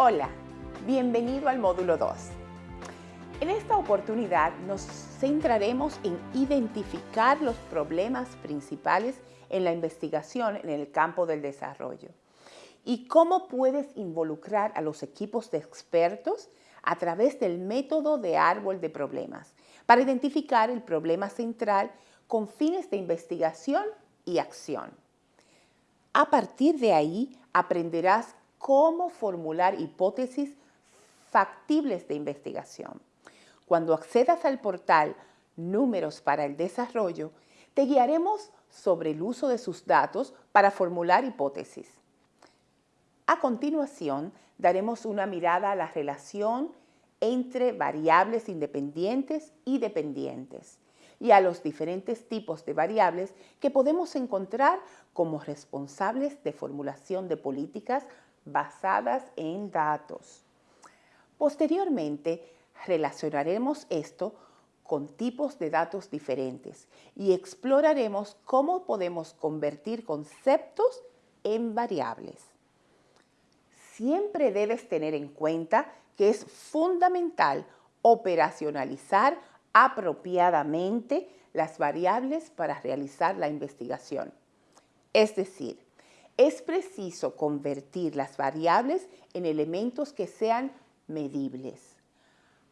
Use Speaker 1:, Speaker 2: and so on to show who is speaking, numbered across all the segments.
Speaker 1: Hola, bienvenido al módulo 2. En esta oportunidad nos centraremos en identificar los problemas principales en la investigación en el campo del desarrollo y cómo puedes involucrar a los equipos de expertos a través del método de árbol de problemas para identificar el problema central con fines de investigación y acción. A partir de ahí aprenderás cómo formular hipótesis factibles de investigación. Cuando accedas al portal Números para el Desarrollo, te guiaremos sobre el uso de sus datos para formular hipótesis. A continuación, daremos una mirada a la relación entre variables independientes y dependientes y a los diferentes tipos de variables que podemos encontrar como responsables de formulación de políticas basadas en datos. Posteriormente, relacionaremos esto con tipos de datos diferentes y exploraremos cómo podemos convertir conceptos en variables. Siempre debes tener en cuenta que es fundamental operacionalizar apropiadamente las variables para realizar la investigación. Es decir, es preciso convertir las variables en elementos que sean medibles.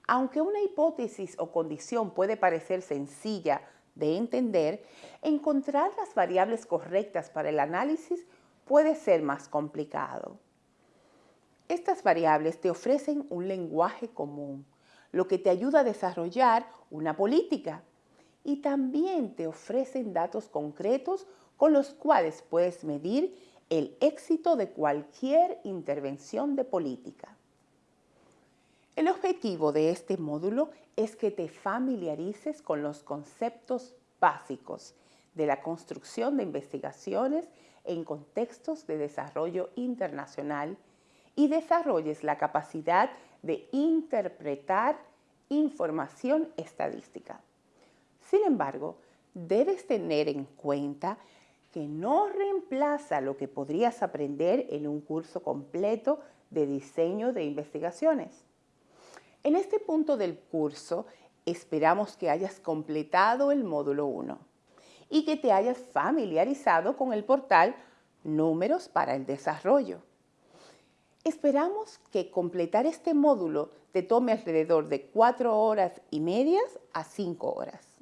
Speaker 1: Aunque una hipótesis o condición puede parecer sencilla de entender, encontrar las variables correctas para el análisis puede ser más complicado. Estas variables te ofrecen un lenguaje común, lo que te ayuda a desarrollar una política y también te ofrecen datos concretos con los cuales puedes medir el éxito de cualquier intervención de política. El objetivo de este módulo es que te familiarices con los conceptos básicos de la construcción de investigaciones en contextos de desarrollo internacional y desarrolles la capacidad de interpretar información estadística. Sin embargo, debes tener en cuenta que no reemplaza lo que podrías aprender en un curso completo de diseño de investigaciones. En este punto del curso esperamos que hayas completado el módulo 1 y que te hayas familiarizado con el portal Números para el Desarrollo. Esperamos que completar este módulo te tome alrededor de 4 horas y medias a 5 horas.